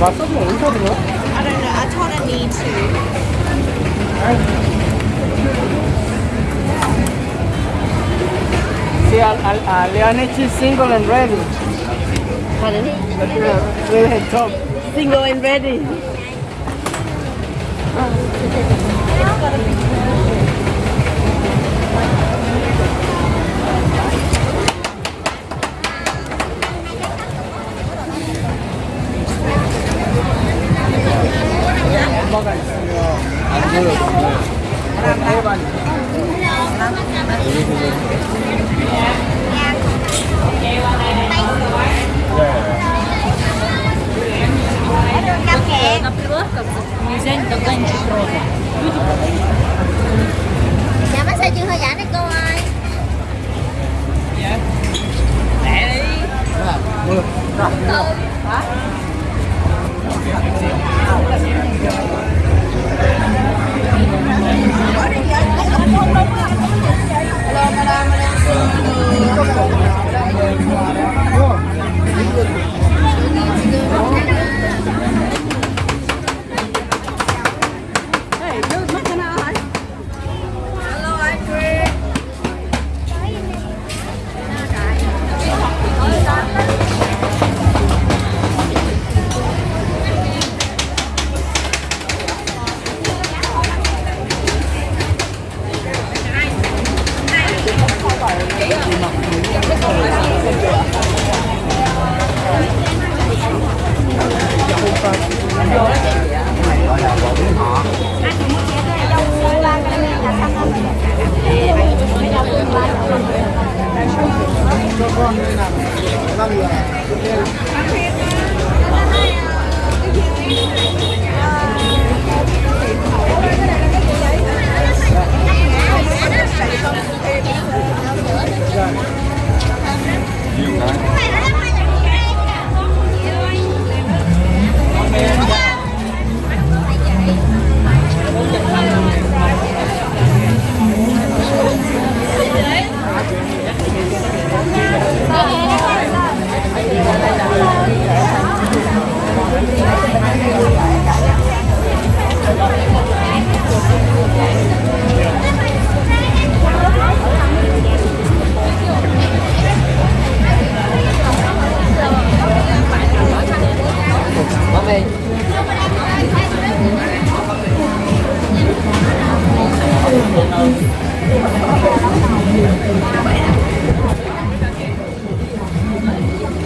Bastante, não, não, não. that taught me to. See, uh, Leonid is single and ready. Pardon? With her top. Single and ready. 你到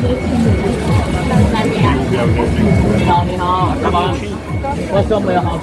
你好，你好，干嘛？我说没有好吃。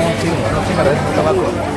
ontem, não se merece, não estava